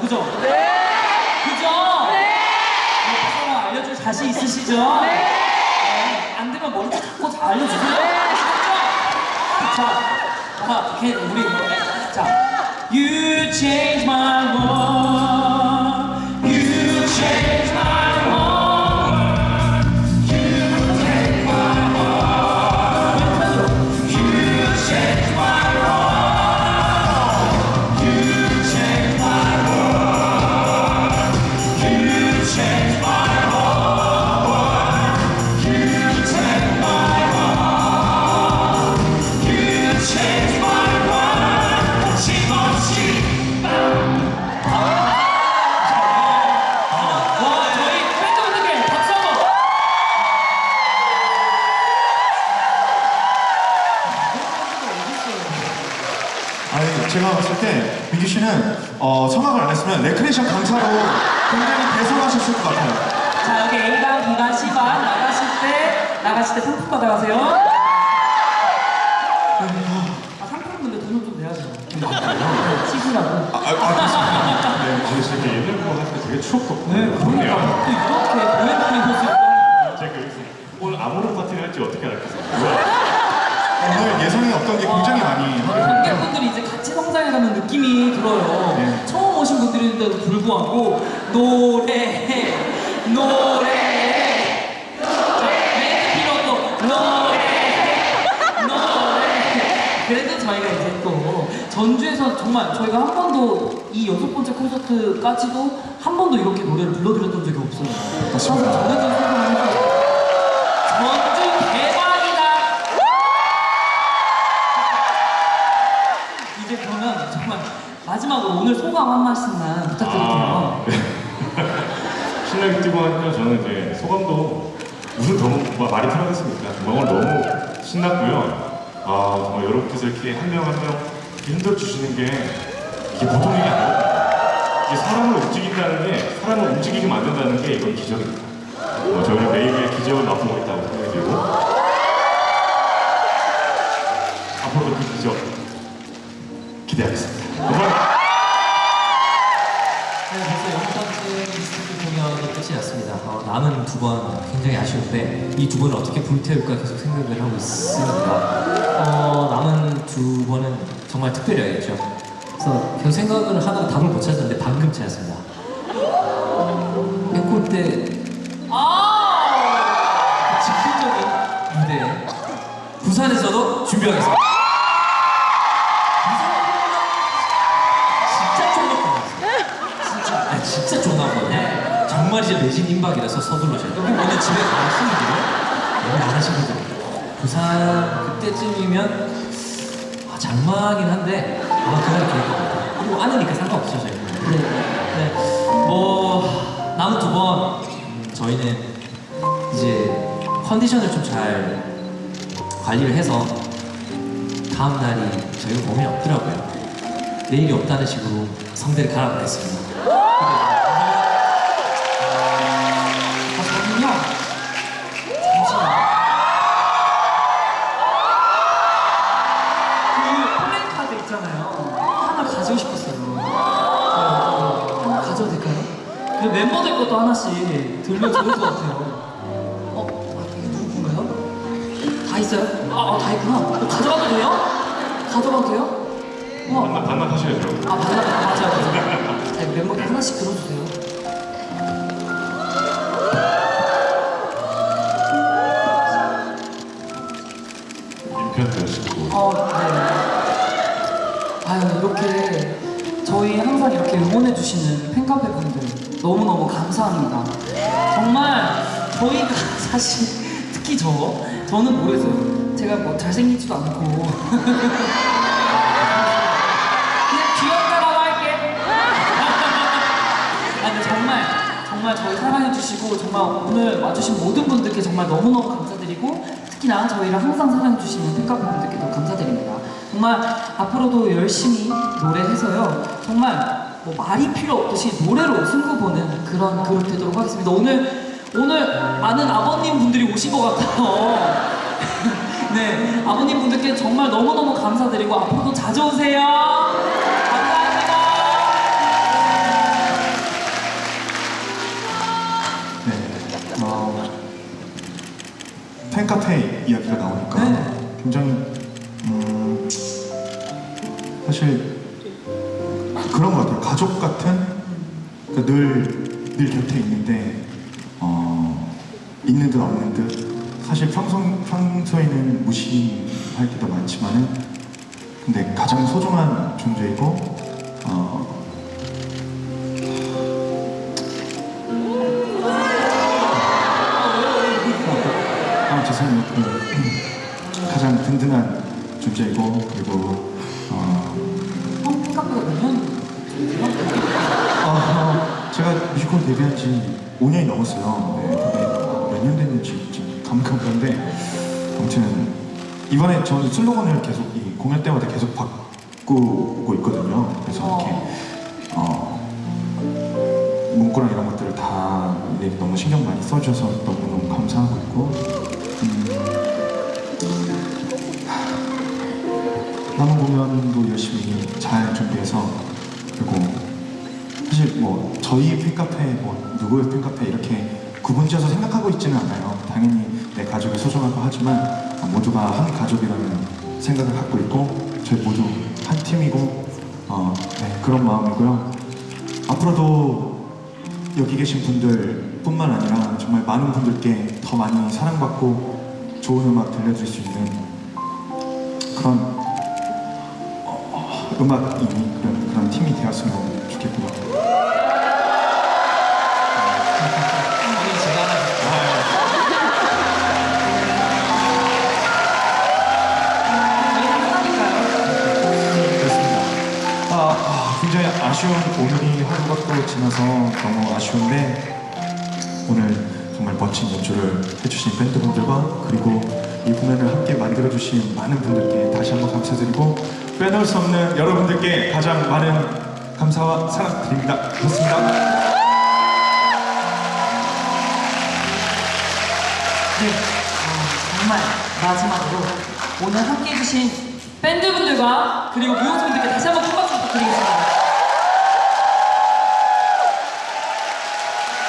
그죠? 네. 그죠? 네. 사람 알려줄 자신 있으시죠? 네. 안 되면 머리 잡고 잘 알려주세요. 아시겠죠? 자, 아, 걔 우리 자, You change my world. 아니 제가 봤을 때 민규 씨는 어, 성악을 안 했으면 레크레이션 강사로 굉장히 대성하셨을 것 같아요. 자 여기 A반, B반, C반 나가실 때 나가실 때 상품 받아가세요. 아 상품 근데 돈은 좀 내야죠. 시시라고. 아, 아, 알겠습니다. 네, 진짜 옛날 거 하니까 되게 추억 돋고 네 그러니까 이렇게 호수 제가 여기서 오늘 아모르 파티를 할지 어떻게 알았겠어요? 없던 게 굉장히 많이 됐는데 관객분들이 이제 같이 성장해가는 느낌이 들어요. 네. 처음 오신 분들인데도 불구하고 노래 노래 자, 멘트 필요 없고 노래 노래 그래도 저희가 이제 또 전주에서 정말 저희가 한 번도 이 여섯 번째 콘서트까지도 한 번도 이렇게 노래를 불러드렸던 적이 없어요. 맞습니다. 소감을 한 말씀만 부탁드릴게요. 아, 네. 신나게 뛰고 하니까 저는 이제 소감도 무슨 더 뭐, 말이 필요하겠습니까? 정말 너무 신났고요. 아 정말 여러분께서 이렇게 한명 한명 힘들어 주시는 게 이게 보통 일이 아니에요. 이게 사람을 움직인다는 게 사람을 움직이게 만든다는 게 이건 기적입니다. 어, 저희는 매일매일 기적을 맛보고 있다고 굉장히 아쉬운데 이 두 번을 어떻게 불태울까 계속 생각을 하고 있습니다. 어, 남은 두 번은 정말 특별해야겠죠. 그래서 계속 생각을 하다가 답을 못 찾았는데 방금 찾았습니다. 앵콜 때 아! 즉흥적인 무대 부산에서도 준비하겠습니다. 매진 임박이라서 서둘러셔요. 여기 오늘 집에 가시는데요? 너무 안 하시거든요. 부산 그때쯤이면 아, 장마긴 한데 아마 그날 것 같아요. 그리고 상관없죠 저희는. 네. 네. 뭐 남은 두 번 저희는 이제 컨디션을 좀 잘 관리를 해서 다음 날이 저희가 몸이 없더라고요. 내일이 없다는 식으로 성대를 갈아보겠습니다. 될까요? 그 멤버들 것도 하나씩 들면 좋을 것 같아요. 어? 아, 이게 누구 건가요? 다 있어요? 아, 아, 다 있구나. 어, 가져가도 돼요? 가져가도 돼요? 어. 반납 반납하셔야죠. 아, 맞아, 맞아, 맞아. 자, 항상 이렇게 응원해주시는 팬카페 분들 너무너무 감사합니다. 정말 저희가 사실 특히 저, 저는 모르겠어요. 제가 뭐 잘생기지도 않고. 그냥 귀엽다라고 할게. 아, 근데 정말 정말 저희 사랑해주시고 정말 오늘 와주신 모든 분들께 정말 너무너무 감사드리고 특히나 저희를 항상 사랑해주시는 팬카페 분들께도 감사드립니다. 정말 앞으로도 열심히 노래해서요. 정말 뭐 말이 필요 없듯이 노래로 승부 보는 그런 그룹 되도록 하겠습니다. 오늘 오늘 많은 아버님 분들이 오신 것 같아요. 네, 아버님 분들께 정말 너무너무 감사드리고 앞으로도 자주 오세요. 감사합니다. 네, 어, 팬카페 이야기가 나오니까 네. 굉장히 사실 그런 것 같아요. 가족 같은 그러니까 늘, 늘 곁에 있는데 어, 있는 듯 없는 듯 사실 평소, 평소에는 무시할 때도 많지만은 근데 가장 소중한 존재이고 어, 존재이고 그리고 어, 형 팬카페가 몇 년? 아, 제가 뮤지컬 데뷔한 지 5년이 넘었어요. 네, 근데 몇년 됐는지 지금 감각한데 아무튼 이번에 저는 슬로건을 계속 이 공연 때마다 계속 바꾸고 있거든요. 그래서 이렇게 어, 문구랑 이런 것들을 다 네, 너무 신경 많이 써주셔서 너무너무 감사하고 있고 음, 남은 공연도 열심히 잘 준비해서 그리고 사실 뭐 저희 팬카페 뭐 누구의 팬카페 이렇게 구분지어서 생각하고 있지는 않아요. 당연히 내 가족이 소중하고 하지만 모두가 한 가족이라는 생각을 갖고 있고 저희 모두 한 팀이고 어, 네, 그런 마음이고요. 앞으로도 여기 계신 분들 뿐만 아니라 정말 많은 분들께 더 많이 사랑받고 좋은 음악 들려줄 수 있는 그런 어, 음악이 그런, 그런 팀이 되었으면 좋겠고요. 아, 아, 아쉬운 오늘이 하루가 또 지나서 너무 아쉬운데 오늘 정말 멋진 연주를 해주신 밴드분들과 그리고 이 공연을 함께 만들어주신 많은 분들께 다시 한번 감사드리고 빼놓을 수 없는 여러분들께 가장 많은 감사와 사랑 드립니다. 고맙습니다. 네. 어, 정말 마지막으로 오늘 함께 해 주신 밴드분들과 그리고 무용수분들께 다시 한번 큰 박수 부탁드리겠습니다.